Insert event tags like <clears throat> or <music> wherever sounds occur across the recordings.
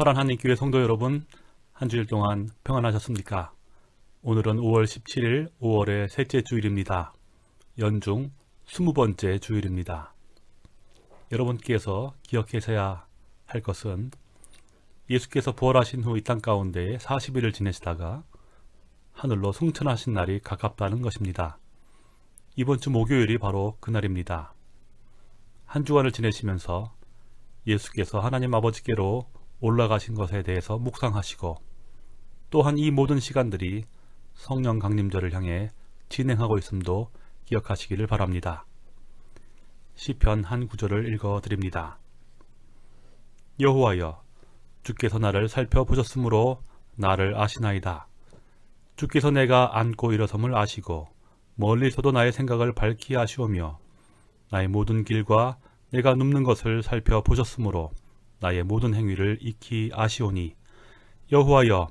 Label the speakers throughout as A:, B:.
A: 허란 한인교회 성도 여러분, 한 주일 동안 평안하셨습니까? 오늘은 5월 17일 5월의 셋째 주일입니다. 연중 20번째 주일입니다. 여러분께서 기억하셔야 할 것은 예수께서 부활하신 후 이 땅 가운데 40일을 지내시다가 하늘로 승천하신 날이 가깝다는 것입니다. 이번 주 목요일이 바로 그날입니다. 한 주간을 지내시면서 예수께서 하나님 아버지께로 올라가신 것에 대해서 묵상하시고 또한 이 모든 시간들이 성령 강림절을 향해 진행하고 있음도 기억하시기를 바랍니다. 시편 한 구절을 읽어 드립니다. 여호와여 주께서 나를 살펴보셨으므로 나를 아시나이다. 주께서 내가 앉고 일어섬을 아시고 멀리서도 나의 생각을 밝히 아시오며 나의 모든 길과 내가 눕는 것을 살펴보셨으므로 나의 모든 행위를 익히 아시오니 여호와여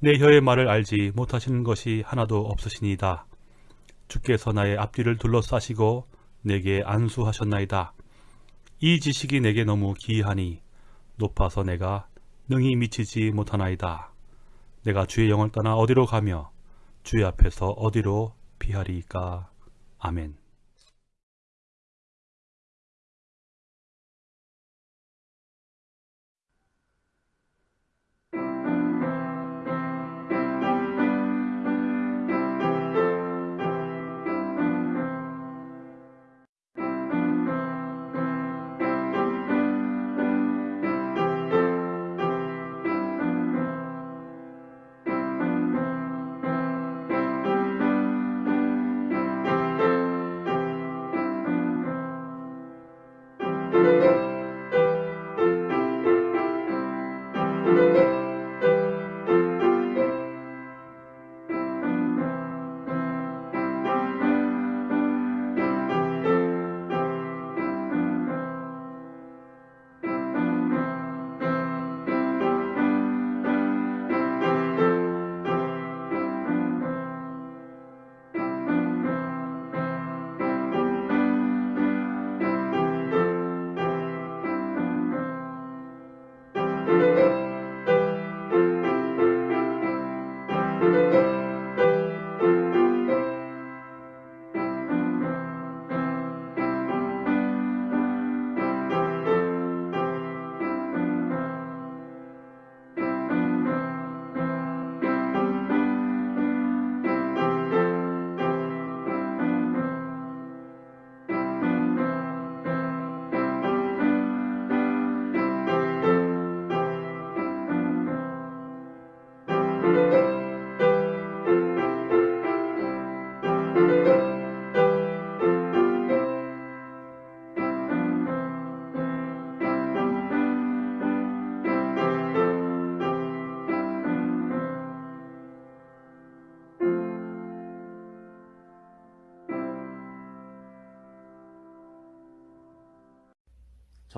A: 내 혀의 말을 알지 못하시는 것이 하나도 없으시니이다. 주께서 나의 앞뒤를 둘러싸시고 내게 안수하셨나이다. 이 지식이 내게 너무 기이하니 높아서 내가 능히 미치지 못하나이다. 내가 주의 영을 떠나 어디로 가며 주의 앞에서 어디로 피하리이까. 아멘.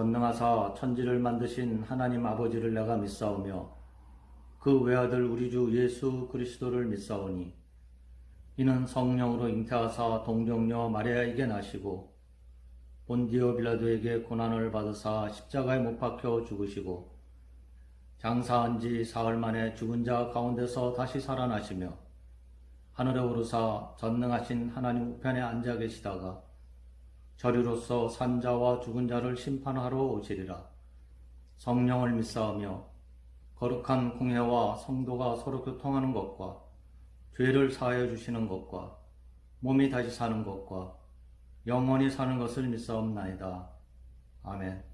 B: 전능하사 천지를 만드신 하나님 아버지를 내가 믿사오며 그 외아들 우리 주 예수 그리스도를 믿사오니 이는 성령으로 잉태하사 동정녀 마리아에게 나시고 본디오 빌라도에게 고난을 받으사 십자가에 못 박혀 죽으시고 장사한 지 사흘 만에 죽은 자 가운데서 다시 살아나시며 하늘에 오르사 전능하신 하나님 우편에 앉아 계시다가 저리로서 산자와 죽은 자를 심판하러 오시리라. 성령을 믿사하며 거룩한 공회와 성도가 서로 교통하는 것과 죄를 사하여 주시는 것과 몸이 다시 사는 것과 영원히 사는 것을 믿사옵나이다. 아멘.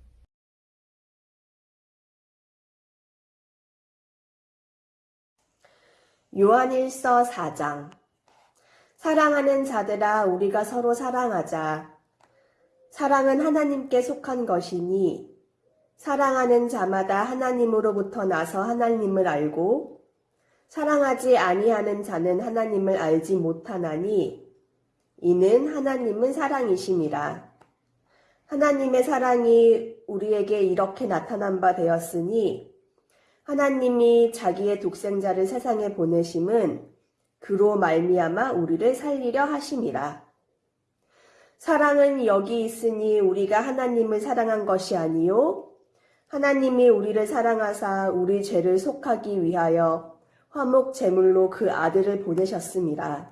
C: 요한일서 4장 사랑하는 자들아 우리가 서로 사랑하자. 사랑은 하나님께 속한 것이니 사랑하는 자마다 하나님으로부터 나서 하나님을 알고 사랑하지 아니하는 자는 하나님을 알지 못하나니 이는 하나님은 사랑이심이라. 하나님의 사랑이 우리에게 이렇게 나타난 바 되었으니 하나님이 자기의 독생자를 세상에 보내심은 그로 말미암아 우리를 살리려 하심이라. 사랑은 여기 있으니 우리가 하나님을 사랑한 것이 아니요 하나님이 우리를 사랑하사 우리 죄를 속하기 위하여 화목 제물로 그 아들을 보내셨습니다.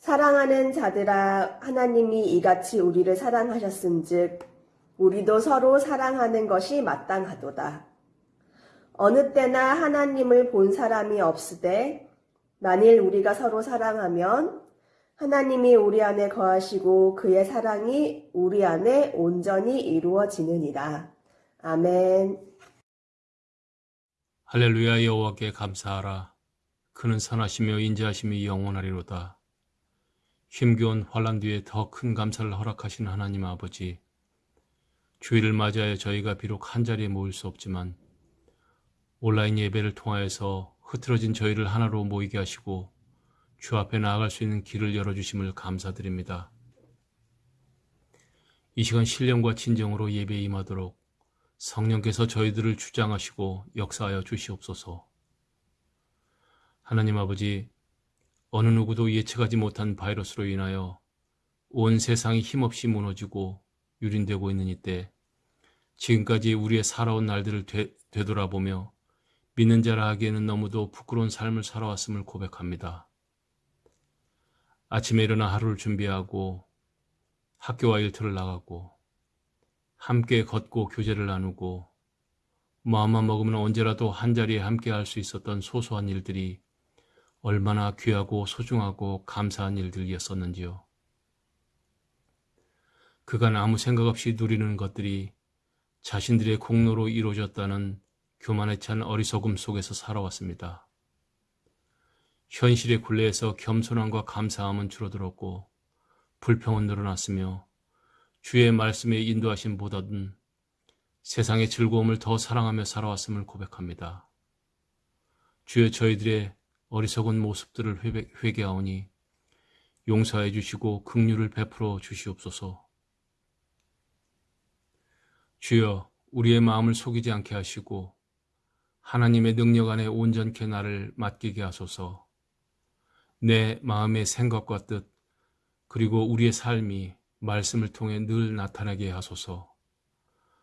C: 사랑하는 자들아 하나님이 이같이 우리를 사랑하셨은즉 우리도 서로 사랑하는 것이 마땅하도다. 어느 때나 하나님을 본 사람이 없으되 만일 우리가 서로 사랑하면 하나님이 우리 안에 거하시고 그의 사랑이 우리 안에 온전히 이루어지느니라. 아멘.
D: 할렐루야 여호와께 감사하라. 그는 선하시며 인자하심이 영원하리로다. 힘겨운 환란 뒤에 더 큰 감사를 허락하신 하나님 아버지. 주일을 맞이하여 저희가 비록 한자리에 모일 수 없지만 온라인 예배를 통하여서 흐트러진 저희를 하나로 모이게 하시고 주 앞에 나아갈 수 있는 길을 열어주심을 감사드립니다. 이 시간 신령과 진정으로 예배에 임하도록 성령께서 저희들을 주장하시고 역사하여 주시옵소서. 하나님 아버지, 어느 누구도 예측하지 못한 바이러스로 인하여 온 세상이 힘없이 무너지고 유린되고 있는 이때 지금까지 우리의 살아온 날들을 되, 되돌아보며 믿는 자라 하기에는 너무도 부끄러운 삶을 살아왔음을 고백합니다. 아침에 일어나 하루를 준비하고 학교와 일터를 나가고 함께 걷고 교제를 나누고 마음만 먹으면 언제라도 한자리에 함께 할 수 있었던 소소한 일들이 얼마나 귀하고 소중하고 감사한 일들이었었는지요. 그간 아무 생각 없이 누리는 것들이 자신들의 공로로 이루어졌다는 교만에 찬 어리석음 속에서 살아왔습니다. 현실의 굴레에서 겸손함과 감사함은 줄어들었고 불평은 늘어났으며 주의 말씀의 인도하심보다는 세상의 즐거움을 더 사랑하며 살아왔음을 고백합니다. 주여 저희들의 어리석은 모습들을 회개, 회개하오니 용서해 주시고 긍휼을 베풀어 주시옵소서. 주여 우리의 마음을 속이지 않게 하시고 하나님의 능력 안에 온전케 나를 맡기게 하소서. 내 마음의 생각과 뜻 그리고 우리의 삶이 말씀을 통해 늘 나타나게 하소서.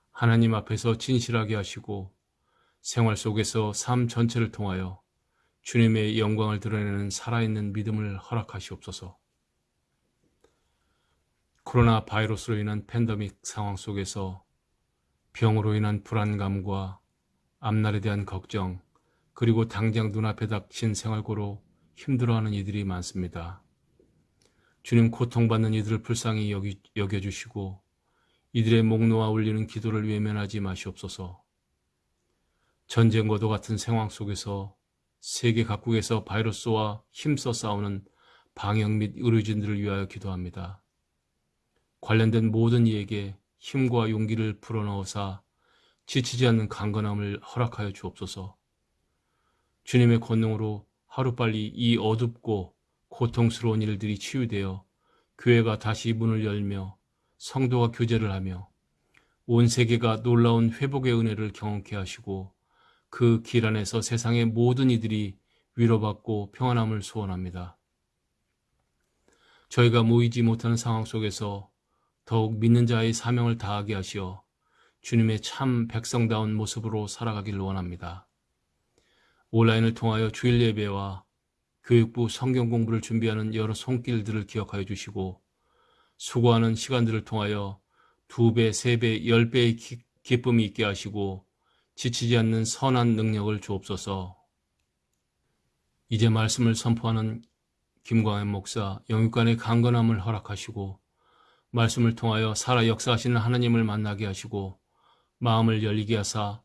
D: 하나님 앞에서 진실하게 하시고 생활 속에서 삶 전체를 통하여 주님의 영광을 드러내는 살아있는 믿음을 허락하시옵소서. 코로나 바이러스로 인한 팬데믹 상황 속에서 병으로 인한 불안감과 앞날에 대한 걱정, 그리고 당장 눈앞에 닥친 생활고로 힘들어하는 이들이 많습니다. 주님 고통받는 이들을 불쌍히 여겨주시고 이들의 목 놓아 울리는 기도를 외면하지 마시옵소서. 전쟁과도 같은 상황 속에서 세계 각국에서 바이러스와 힘써 싸우는 방역 및 의료진들을 위하여 기도합니다. 관련된 모든 이에게 힘과 용기를 불어넣어사 지치지 않는 강건함을 허락하여 주옵소서. 주님의 권능으로 하루빨리 이 어둡고 고통스러운 일들이 치유되어 교회가 다시 문을 열며 성도가 교제를 하며 온 세계가 놀라운 회복의 은혜를 경험케 하시고 그 길 안에서 세상의 모든 이들이 위로받고 평안함을 소원합니다. 저희가 모이지 못하는 상황 속에서 더욱 믿는 자의 사명을 다하게 하시어 주님의 참 백성다운 모습으로 살아가길 원합니다. 온라인을 통하여 주일 예배와 교육부 성경 공부를 준비하는 여러 손길들을 기억하여 주시고 수고하는 시간들을 통하여 두 배, 세 배, 열 배의 기쁨이 있게 하시고 지치지 않는 선한 능력을 주옵소서. 이제 말씀을 선포하는 김광현 목사 영육간의 강건함을 허락하시고 말씀을 통하여 살아 역사하시는 하나님을 만나게 하시고 마음을 열리게 하사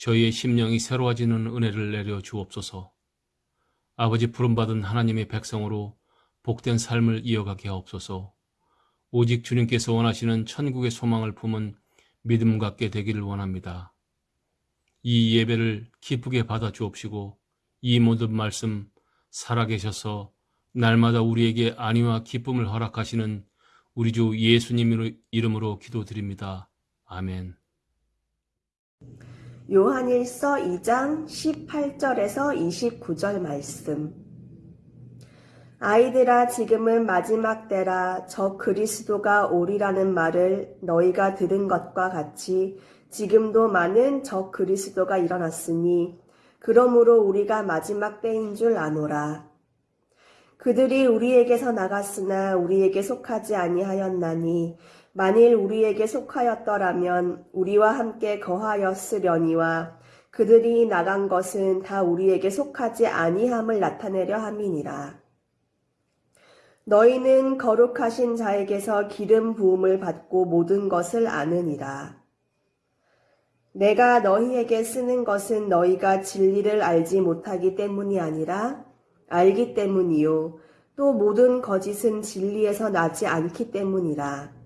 D: 저희의 심령이 새로워지는 은혜를 내려 주옵소서. 아버지 부름받은 하나님의 백성으로 복된 삶을 이어가게 하옵소서. 오직 주님께서 원하시는 천국의 소망을 품은 믿음 갖게 되기를 원합니다. 이 예배를 기쁘게 받아 주옵시고 이 모든 말씀 살아계셔서 날마다 우리에게 안위와 기쁨을 허락하시는 우리 주 예수님 이름으로 기도드립니다. 아멘.
C: 요한일서 2장 18절에서 29절 말씀. 아이들아 지금은 마지막 때라 저 그리스도가 오리라는 말을 너희가 들은 것과 같이 지금도 많은 적 그리스도가 일어났으니 그러므로 우리가 마지막 때인 줄 아노라. 그들이 우리에게서 나갔으나 우리에게 속하지 아니하였나니 만일 우리에게 속하였더라면 우리와 함께 거하였으려니와 그들이 나간 것은 다 우리에게 속하지 아니함을 나타내려 함이니라. 너희는 거룩하신 자에게서 기름 부음을 받고 모든 것을 아느니라. 내가 너희에게 쓰는 것은 너희가 진리를 알지 못하기 때문이 아니라 알기 때문이요. 또 모든 거짓은 진리에서 나지 않기 때문이라.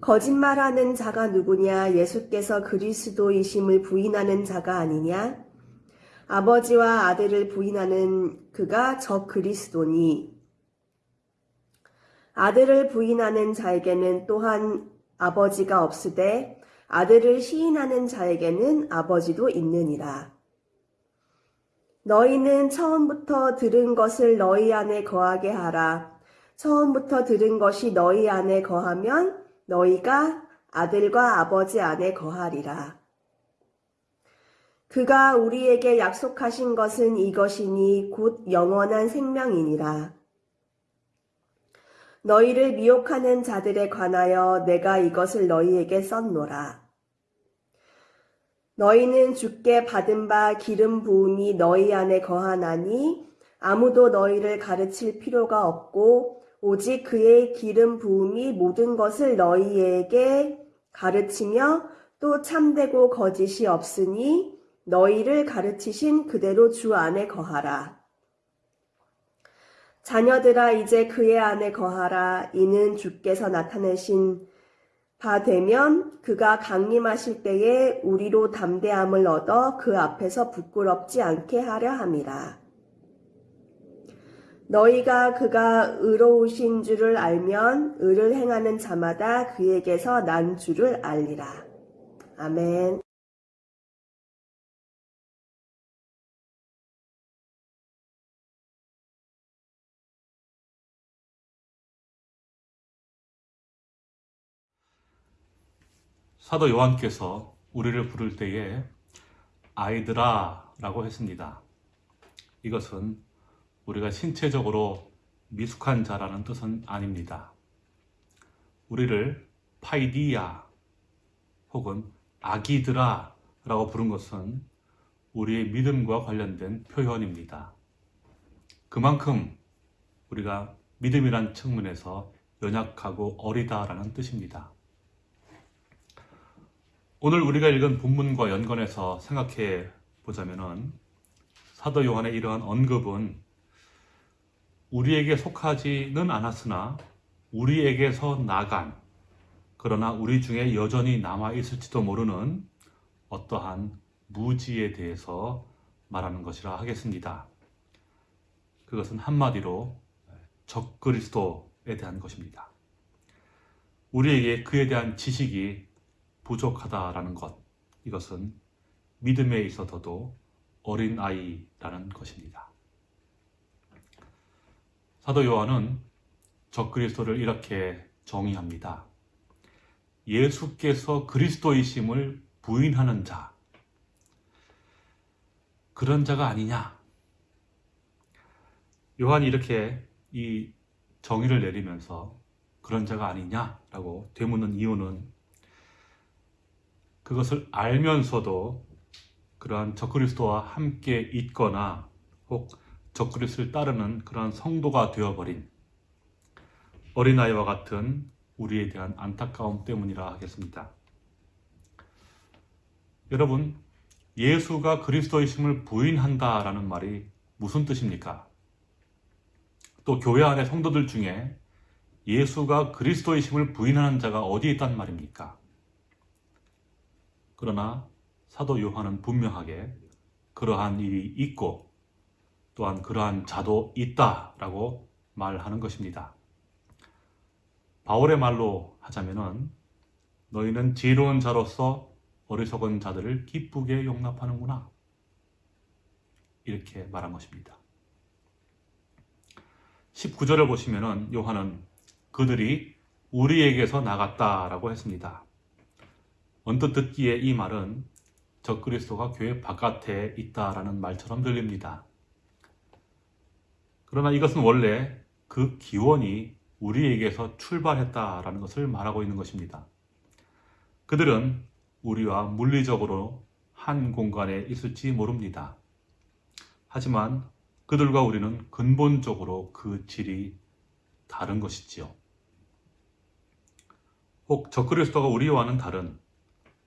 C: 거짓말하는 자가 누구냐? 예수께서 그리스도이심을 부인하는 자가 아니냐? 아버지와 아들을 부인하는 그가 저 그리스도니. 아들을 부인하는 자에게는 또한 아버지가 없으되 아들을 시인하는 자에게는 아버지도 있느니라. 너희는 처음부터 들은 것을 너희 안에 거하게 하라. 처음부터 들은 것이 너희 안에 거하면 너희가 아들과 아버지 안에 거하리라. 그가 우리에게 약속하신 것은 이것이니 곧 영원한 생명이니라. 너희를 미혹하는 자들에 관하여 내가 이것을 너희에게 썼노라. 너희는 주께 받은 바 기름 부음이 너희 안에 거하나니 아무도 너희를 가르칠 필요가 없고 오직 그의 기름 부음이 모든 것을 너희에게 가르치며 또 참되고 거짓이 없으니 너희를 가르치신 그대로 주 안에 거하라. 자녀들아 이제 그의 안에 거하라. 이는 주께서 나타내신 바 되면 그가 강림하실 때에 우리로 담대함을 얻어 그 앞에서 부끄럽지 않게 하려 함이라. 너희가 그가 의로우신 줄을 알면 의를 행하는 자마다 그에게서 난 줄을 알리라. 아멘.
A: 사도 요한께서 우리를 부를 때에 아이들아 라고 했습니다. 이것은 우리가 신체적으로 미숙한 자라는 뜻은 아닙니다. 우리를 파이디야 혹은 아기들아 라고 부른 것은 우리의 믿음과 관련된 표현입니다. 그만큼 우리가 믿음이란 측면에서 연약하고 어리다라는 뜻입니다. 오늘 우리가 읽은 본문과 연관해서 생각해 보자면은 사도 요한의 이러한 언급은 우리에게 속하지는 않았으나 우리에게서 나간 그러나 우리 중에 여전히 남아 있을지도 모르는 어떠한 무지에 대해서 말하는 것이라 하겠습니다. 그것은 한마디로 적그리스도에 대한 것입니다. 우리에게 그에 대한 지식이 부족하다라는 것, 이것은 믿음에 있어서도 어린 아이라는 것입니다. 사도 요한은 적그리스도를 이렇게 정의합니다. 예수께서 그리스도이심을 부인하는 자, 그런 자가 아니냐? 요한이 이렇게 이 정의를 내리면서 그런 자가 아니냐라고 되묻는 이유는 그것을 알면서도 그러한 적그리스도와 함께 있거나 혹 적그리스도를 따르는 그러한 성도가 되어버린 어린아이와 같은 우리에 대한 안타까움 때문이라 하겠습니다. 여러분, 예수가 그리스도이심을 부인한다라는 말이 무슨 뜻입니까? 또 교회 안의 성도들 중에 예수가 그리스도이심을 부인하는 자가 어디에 있단 말입니까? 그러나 사도 요한은 분명하게 그러한 일이 있고 또한 그러한 자도 있다라고 말하는 것입니다. 바울의 말로 하자면은 너희는 지혜로운 자로서 어리석은 자들을 기쁘게 용납하는구나. 이렇게 말한 것입니다. 19절을 보시면은 요한은 그들이 우리에게서 나갔다라고 했습니다. 언뜻 듣기에 이 말은 적그리스도가 교회 바깥에 있다라는 말처럼 들립니다. 그러나 이것은 원래 그 기원이 우리에게서 출발했다라는 것을 말하고 있는 것입니다. 그들은 우리와 물리적으로 한 공간에 있을지 모릅니다. 하지만 그들과 우리는 근본적으로 그 질이 다른 것이지요. 혹 적그리스도가 우리와는 다른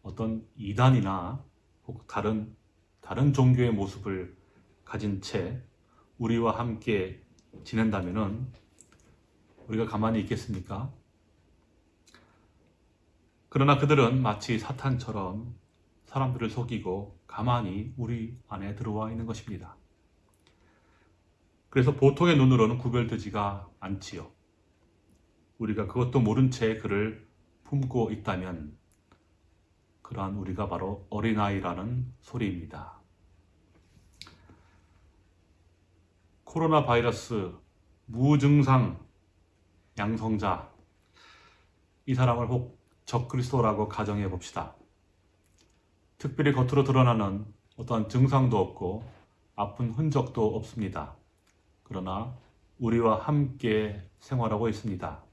A: 어떤 이단이나 혹 다른 다른 종교의 모습을 가진 채 우리와 함께 지낸다면은 우리가 가만히 있겠습니까? 그러나 그들은 마치 사탄처럼 사람들을 속이고 가만히 우리 안에 들어와 있는 것입니다. 그래서 보통의 눈으로는 구별되지가 않지요. 우리가 그것도 모른 채 그를 품고 있다면 그러한 우리가 바로 어린아이라는 소리입니다. 코로나 바이러스 무증상 양성자 이 사람을 혹 적그리스도라고 가정해 봅시다. 특별히 겉으로 드러나는 어떠한 증상도 없고 아픈 흔적도 없습니다. 그러나 우리와 함께 생활하고 있습니다.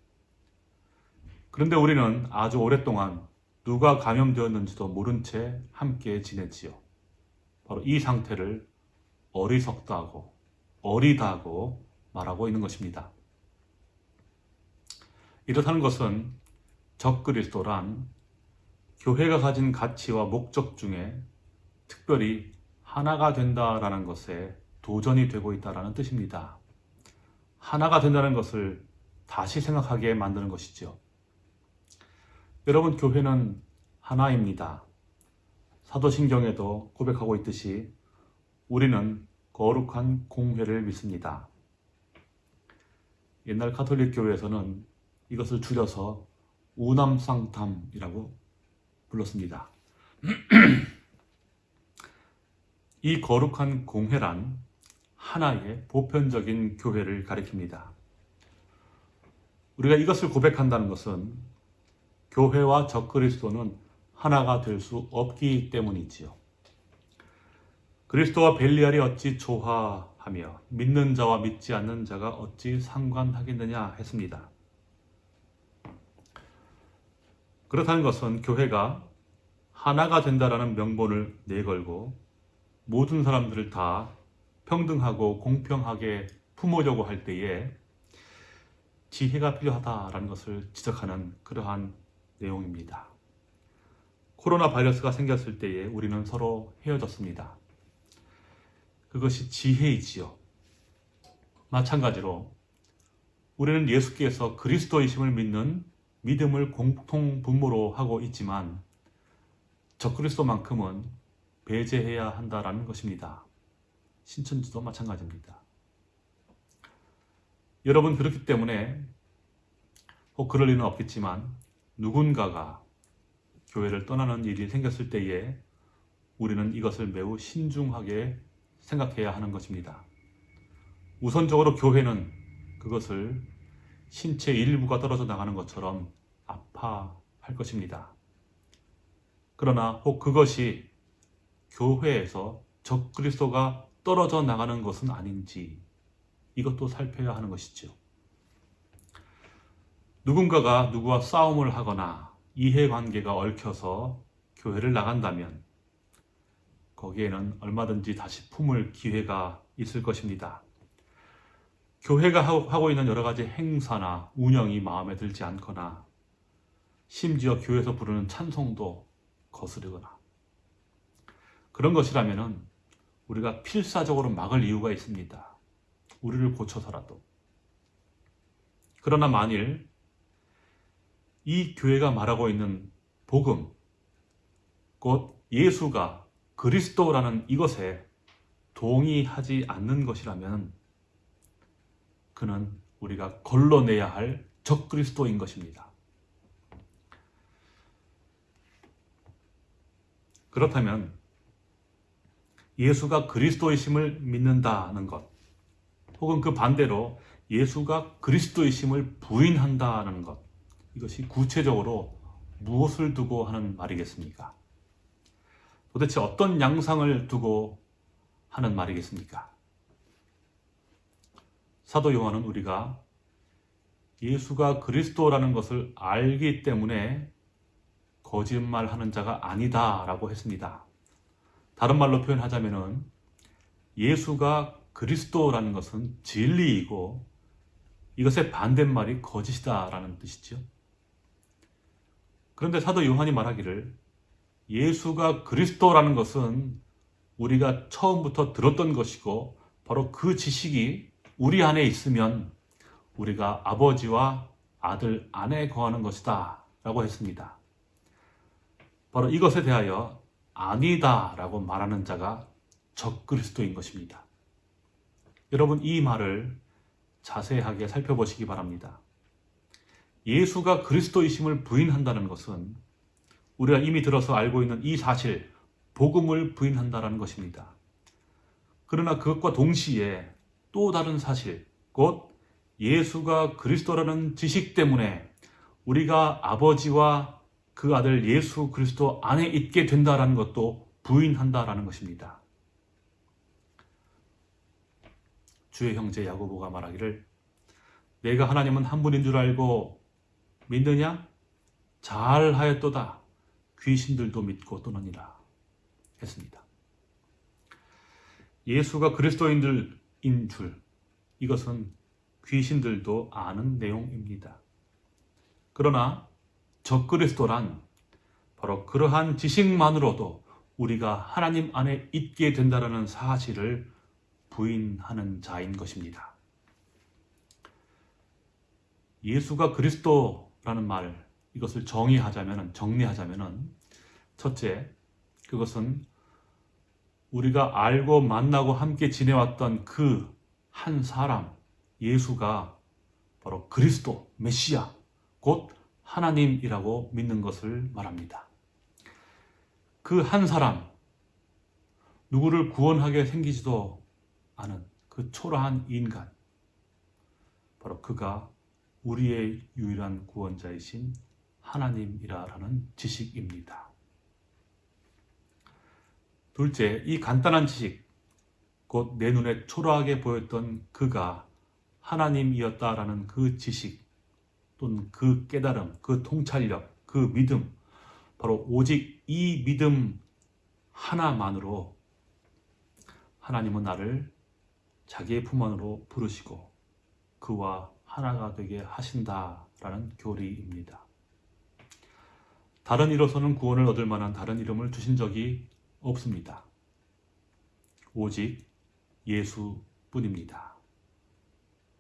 A: 그런데 우리는 아주 오랫동안 누가 감염되었는지도 모른 채 함께 지냈지요. 바로 이 상태를 어리석다고, 어리다고 말하고 있는 것입니다. 이렇다는 것은 적그리스도란 교회가 가진 가치와 목적 중에 특별히 하나가 된다라는 것에 도전이 되고 있다라는 뜻입니다. 하나가 된다는 것을 다시 생각하게 만드는 것이죠. 여러분, 교회는 하나입니다. 사도신경에도 고백하고 있듯이 우리는 거룩한 공회를 믿습니다. 옛날 카톨릭 교회에서는 이것을 줄여서 우남상탐이라고 불렀습니다. <clears throat> 이 거룩한 공회란 하나의 보편적인 교회를 가리킵니다. 우리가 이것을 고백한다는 것은 교회와 적그리스도는 하나가 될 수 없기 때문이지요. 그리스도와 벨리알이 어찌 조화하며 믿는 자와 믿지 않는 자가 어찌 상관하겠느냐 했습니다. 그렇다는 것은 교회가 하나가 된다라는 명분을 내걸고 모든 사람들을 다 평등하고 공평하게 품으려고 할 때에 지혜가 필요하다라는 것을 지적하는 그러한 내용입니다. 코로나 바이러스가 생겼을 때에 우리는 서로 헤어졌습니다. 그것이 지혜이지요. 마찬가지로 우리는 예수께서 그리스도이심을 믿는 믿음을 공통 분모로 하고 있지만 적그리스도만큼은 배제해야 한다라는 것입니다. 신천지도 마찬가지입니다. 여러분 그렇기 때문에 혹 그럴 리는 없겠지만 누군가가 교회를 떠나는 일이 생겼을 때에 우리는 이것을 매우 신중하게 생각해야 하는 것입니다. 우선적으로 교회는 그것을 신체 일부가 떨어져 나가는 것처럼 아파할 것입니다. 그러나 혹 그것이 교회에서 적그리스도가 떨어져 나가는 것은 아닌지 이것도 살펴야 하는 것이죠. 누군가가 누구와 싸움을 하거나 이해관계가 얽혀서 교회를 나간다면 거기에는 얼마든지 다시 품을 기회가 있을 것입니다. 교회가 하고 있는 여러 가지 행사나 운영이 마음에 들지 않거나 심지어 교회에서 부르는 찬송도 거스르거나 그런 것이라면 우리가 필사적으로 막을 이유가 있습니다. 우리를 고쳐서라도. 그러나 만일 이 교회가 말하고 있는 복음, 곧 예수가 그리스도라는 이것에 동의하지 않는 것이라면 그는 우리가 걸러내야 할 적그리스도인 것입니다. 그렇다면 예수가 그리스도이심을 믿는다는 것, 혹은 그 반대로 예수가 그리스도이심을 부인한다는 것, 이것이 구체적으로 무엇을 두고 하는 말이겠습니까? 도대체 어떤 양상을 두고 하는 말이겠습니까? 사도 요한은 우리가 예수가 그리스도라는 것을 알기 때문에 거짓말하는 자가 아니다 라고 했습니다. 다른 말로 표현하자면은 예수가 그리스도라는 것은 진리이고 이것의 반대말이 거짓이다 라는 뜻이죠. 그런데 사도 요한이 말하기를 예수가 그리스도라는 것은 우리가 처음부터 들었던 것이고 바로 그 지식이 우리 안에 있으면 우리가 아버지와 아들 안에 거하는 것이다 라고 했습니다. 바로 이것에 대하여 아니다 라고 말하는 자가 적그리스도인 것입니다. 여러분 이 말을 자세하게 살펴보시기 바랍니다. 예수가 그리스도이심을 부인한다는 것은 우리가 이미 들어서 알고 있는 이 사실, 복음을 부인한다는 것입니다. 그러나 그것과 동시에 또 다른 사실, 곧 예수가 그리스도라는 지식 때문에 우리가 아버지와 그 아들 예수 그리스도 안에 있게 된다라는 것도 부인한다라는 것입니다. 주의 형제 야고보가 말하기를 내가 하나님은 한 분인 줄 알고 믿느냐? 잘하였도다. 귀신들도 믿고 떠나니라 했습니다. 예수가 그리스도인들인 줄 이것은 귀신들도 아는 내용입니다. 그러나 적그리스도란 바로 그러한 지식만으로도 우리가 하나님 안에 있게 된다는 사실을 부인하는 자인 것입니다. 예수가 그리스도라는 말 이것을 정의하자면 정리하자면 첫째 그것은 우리가 알고 만나고 함께 지내왔던 그 한 사람 예수가 바로 그리스도 메시아 곧 하나님이라고 믿는 것을 말합니다. 그 한 사람 누구를 구원하게 생기지도 않은 그 초라한 인간 바로 그가 우리의 유일한 구원자이신 하나님이라는 지식입니다. 둘째, 이 간단한 지식, 곧 내 눈에 초라하게 보였던 그가 하나님이었다라는 그 지식 또는 그 깨달음, 그 통찰력, 그 믿음, 바로 오직 이 믿음 하나만으로 하나님은 나를 자기의 품 안으로 부르시고 그와 하나가 되게 하신다라는 교리입니다. 다른 이로서는 구원을 얻을 만한 다른 이름을 주신 적이 없습니다. 오직 예수뿐입니다.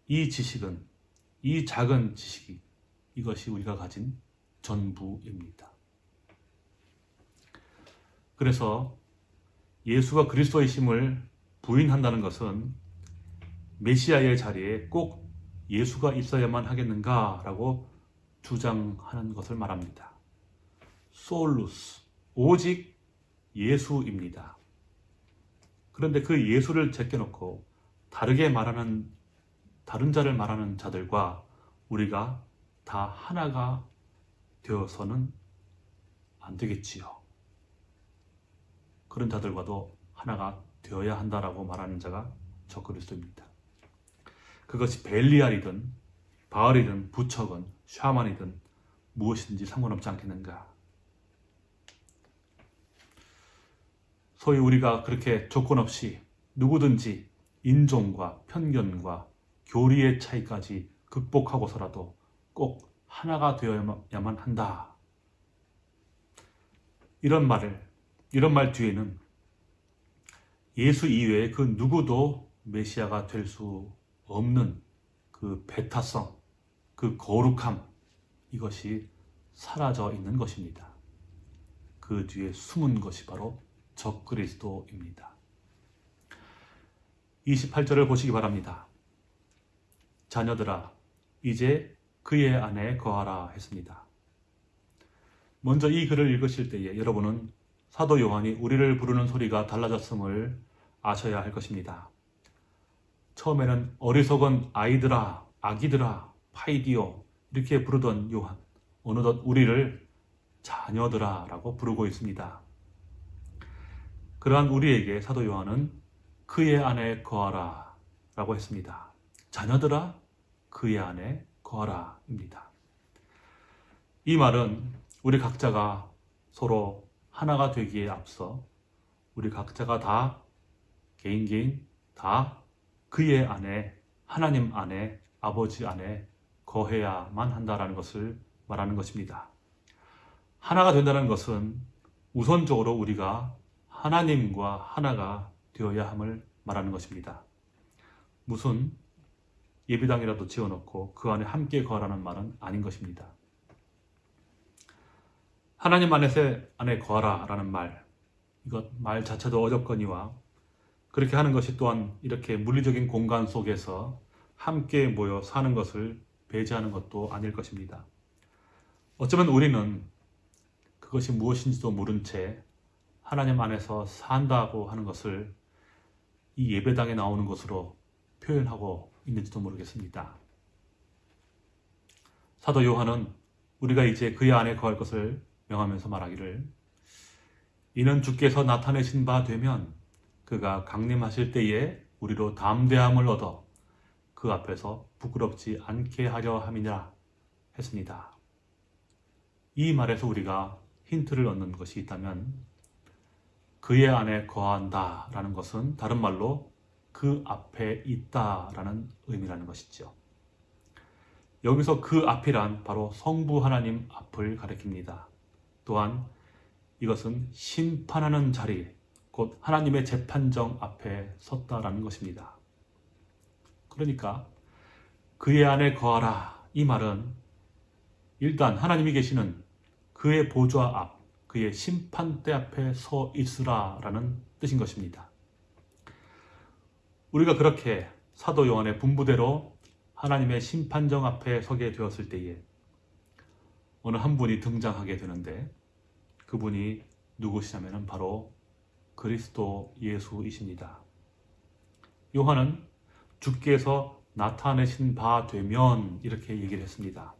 A: 이 지식은 이 작은 지식이 이것이 우리가 가진 전부입니다. 그래서 예수가 그리스도이심을 부인한다는 것은 메시아의 자리에 꼭 예수가 있어야만 하겠는가라고 주장하는 것을 말합니다. 솔루스, 오직 예수입니다. 그런데 그 예수를 제껴놓고 다르게 말하는 다른 자를 말하는 자들과 우리가 다 하나가 되어서는 안 되겠지요. 그런 자들과도 하나가 되어야 한다라고 말하는 자가 적그리스도입니다. 그것이 벨리알이든 바알이든 부척은 샤만이든 무엇이든지 상관없지 않겠는가. 소위 우리가 그렇게 조건 없이 누구든지 인종과 편견과 교리의 차이까지 극복하고서라도 꼭 하나가 되어야만 한다. 이런 말을, 이런 말 뒤에는 예수 이외에 그 누구도 메시아가 될 수 없는 그 배타성, 그 거룩함, 이것이 사라져 있는 것입니다. 그 뒤에 숨은 것이 바로 적그리스도입니다. 28절을 보시기 바랍니다. 자녀들아 이제 그의 안에 거하라 했습니다. 먼저 이 글을 읽으실 때에 여러분은 사도 요한이 우리를 부르는 소리가 달라졌음을 아셔야 할 것입니다. 처음에는 어리석은 아이들아, 아기들아, 파이디오 이렇게 부르던 요한 어느덧 우리를 자녀들아 라고 부르고 있습니다. 그러한 우리에게 사도 요한은 그의 안에 거하라 라고 했습니다. 자녀들아 그의 안에 거하라 입니다. 이 말은 우리 각자가 서로 하나가 되기에 앞서 우리 각자가 다 개인 개인 다 그의 안에 하나님 안에 아버지 안에 거해야만 한다라는 것을 말하는 것입니다. 하나가 된다는 것은 우선적으로 우리가 하나님과 하나가 되어야 함을 말하는 것입니다. 무슨 예배당이라도 지어놓고 그 안에 함께 거하라는 말은 아닌 것입니다. 하나님 안에서 안에 거하라 라는 말, 이것 말 자체도 어렵거니와 그렇게 하는 것이 또한 이렇게 물리적인 공간 속에서 함께 모여 사는 것을 배제하는 것도 아닐 것입니다. 어쩌면 우리는 그것이 무엇인지도 모른 채 하나님 안에서 산다고 하는 것을 이 예배당에 나오는 것으로 표현하고 있는지도 모르겠습니다. 사도 요한은 우리가 이제 그의 안에 거할 것을 명하면서 말하기를 이는 주께서 나타내신 바 되면 그가 강림하실 때에 우리로 담대함을 얻어 그 앞에서 부끄럽지 않게 하려 함이라 했습니다. 이 말에서 우리가 힌트를 얻는 것이 있다면 그의 안에 거한다 라는 것은 다른 말로 그 앞에 있다 라는 의미라는 것이죠. 여기서 그 앞이란 바로 성부 하나님 앞을 가리킵니다. 또한 이것은 심판하는 자리, 곧 하나님의 재판정 앞에 섰다라는 것입니다. 그러니까 그의 안에 거하라 이 말은 일단 하나님이 계시는 그의 보좌 앞, 그의 심판대 앞에 서 있으라 라는 뜻인 것입니다. 우리가 그렇게 사도 요한의 분부대로 하나님의 심판정 앞에 서게 되었을 때에 어느 한 분이 등장하게 되는데 그분이 누구시냐면 바로 그리스도 예수이십니다. 요한은 주께서 나타내신 바 되면 이렇게 얘기를 했습니다.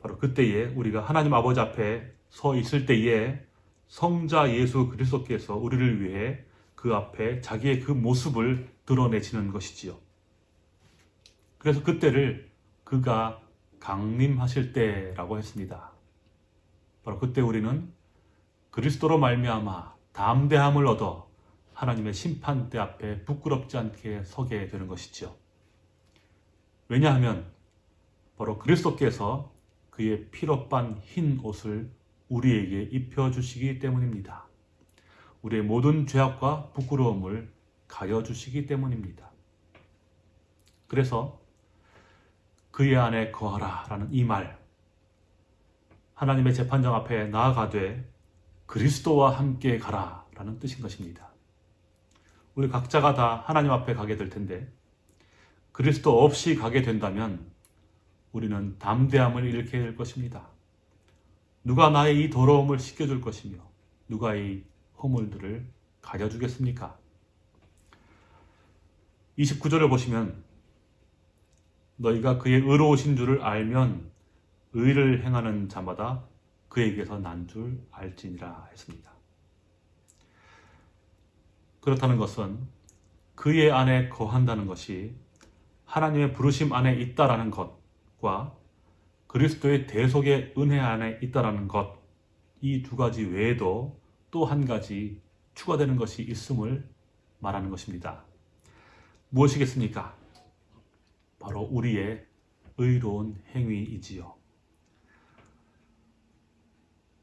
A: 바로 그때에 우리가 하나님 아버지 앞에 서 있을 때에 성자 예수 그리스도께서 우리를 위해 그 앞에 자기의 그 모습을 드러내시는 것이지요. 그래서 그때를 그가 강림하실 때라고 했습니다. 바로 그때 우리는 그리스도로 말미암아 담대함을 얻어 하나님의 심판대 앞에 부끄럽지 않게 서게 되는 것이죠. 왜냐하면 바로 그리스도께서 그의 피로 빤 흰 옷을 우리에게 입혀주시기 때문입니다. 우리의 모든 죄악과 부끄러움을 가려주시기 때문입니다. 그래서 그의 안에 거하라 라는 이 말, 하나님의 재판장 앞에 나아가되 그리스도와 함께 가라 라는 뜻인 것입니다. 우리 각자가 다 하나님 앞에 가게 될 텐데 그리스도 없이 가게 된다면 우리는 담대함을 잃게 될 것입니다. 누가 나의 이 더러움을 씻겨줄 것이며 누가 이 허물들을 가려주겠습니까? 29절을 보시면 너희가 그의 의로우신 줄을 알면 의를 행하는 자마다 그에게서 난 줄 알지니라 했습니다. 그렇다는 것은 그의 안에 거한다는 것이 하나님의 부르심 안에 있다라는 것과 그리스도의 대속의 은혜 안에 있다라는 것, 이 두 가지 외에도 또 한 가지 추가되는 것이 있음을 말하는 것입니다. 무엇이겠습니까? 바로 우리의 의로운 행위이지요.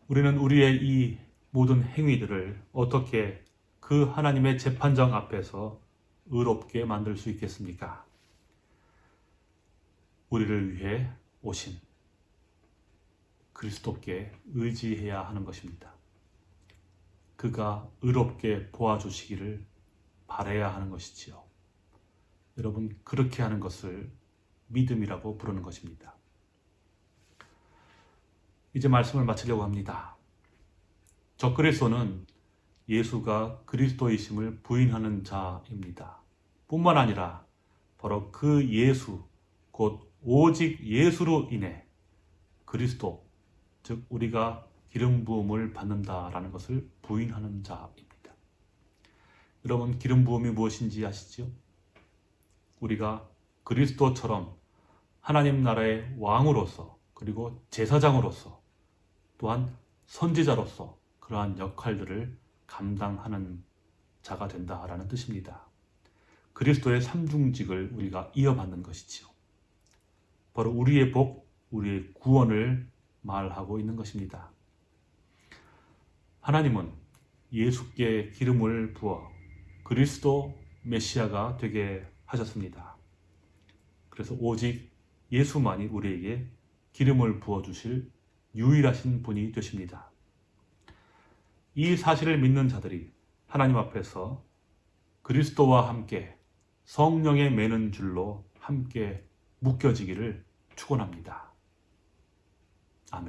A: 우리는 우리의 이 모든 행위들을 어떻게 그 하나님의 재판장 앞에서 의롭게 만들 수 있겠습니까? 우리를 위해 오신 그리스도께 의지해야 하는 것입니다. 그가 의롭게 보아주시기를 바래야 하는 것이지요. 여러분 그렇게 하는 것을 믿음이라고 부르는 것입니다. 이제 말씀을 마치려고 합니다. 적그리스도는 예수가 그리스도이심을 부인하는 자입니다. 뿐만 아니라 바로 그 예수, 곧 오직 예수로 인해 그리스도, 즉 우리가 기름 부음을 받는다라는 것을 부인하는 자입니다. 여러분 기름 부음이 무엇인지 아시죠? 우리가 그리스도처럼 하나님 나라의 왕으로서 그리고 제사장으로서 또한 선지자로서 그러한 역할들을 감당하는 자가 된다라는 뜻입니다. 그리스도의 삼중직을 우리가 이어받는 것이지요. 바로 우리의 복, 우리의 구원을 말하고 있는 것입니다. 하나님은 예수께 기름을 부어 그리스도 메시아가 되게 하셨습니다. 그래서 오직 예수만이 우리에게 기름을 부어 주실 유일하신 분이 되십니다. 이 사실을 믿는 자들이 하나님 앞에서 그리스도와 함께 성령에 매는 줄로 함께 묶여지기를 축원합니다. 아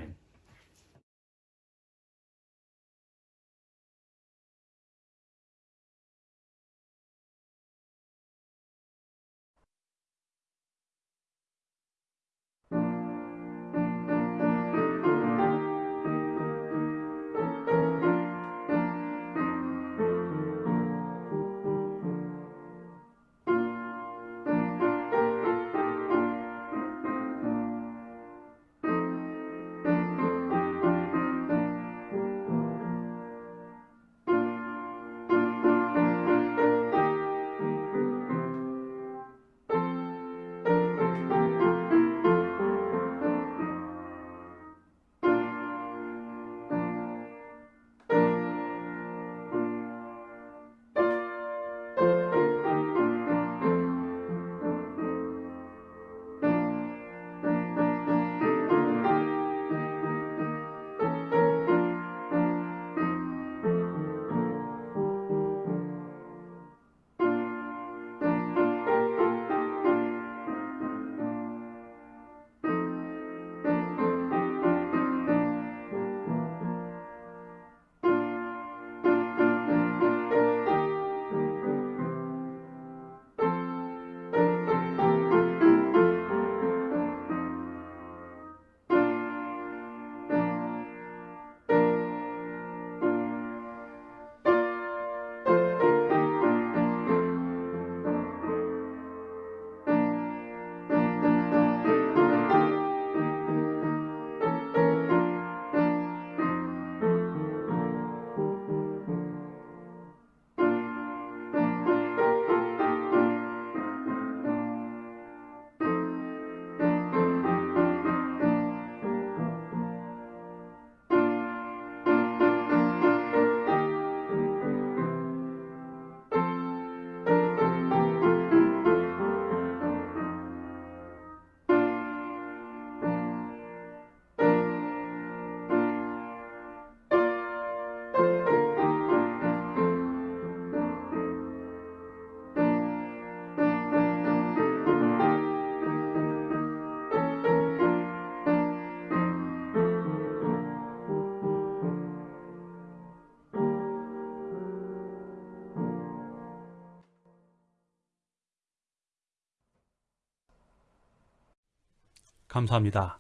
A: 감사합니다.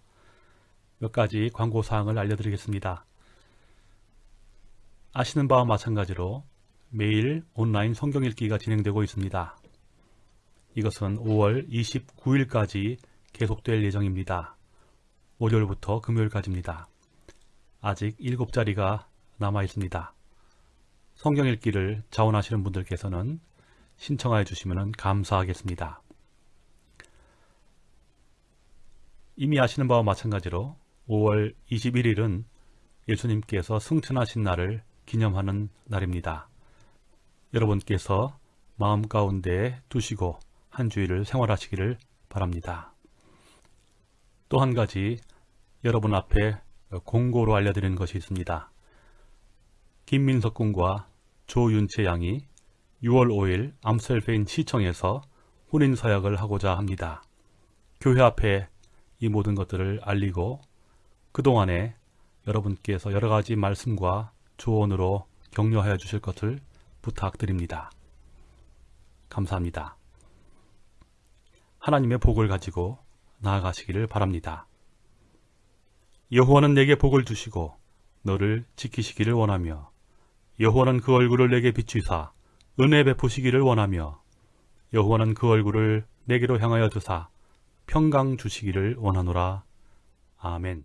A: 몇 가지 광고 사항을 알려드리겠습니다. 아시는 바와 마찬가지로 매일 온라인 성경 읽기가 진행되고 있습니다. 이것은 5월 29일까지 계속될 예정입니다. 월요일부터 금요일까지입니다. 아직 7자리가 남아 있습니다. 성경 읽기를 자원하시는 분들께서는 신청하여 주시면 감사하겠습니다. 이미 아시는 바와 마찬가지로 5월 21일은 예수님께서 승천하신 날을 기념하는 날입니다. 여러분께서 마음 가운데 두시고 한 주일을 생활하시기를 바랍니다. 또 한 가지 여러분 앞에 공고로 알려드리는 것이 있습니다. 김민석 군과 조윤채 양이 6월 5일 암셀페인 시청에서 혼인 서약을 하고자 합니다. 교회 앞에 이 모든 것들을 알리고 그동안에 여러분께서 여러가지 말씀과 조언으로 격려하여 주실 것을 부탁드립니다. 감사합니다. 하나님의 복을 가지고 나아가시기를 바랍니다. 여호와는 내게 복을 주시고 너를 지키시기를 원하며 여호와는 그 얼굴을 내게 비추사 은혜 베푸시기를 원하며 여호와는 그 얼굴을 내게로 향하여 주사 평강 주시기를 원하노라. 아멘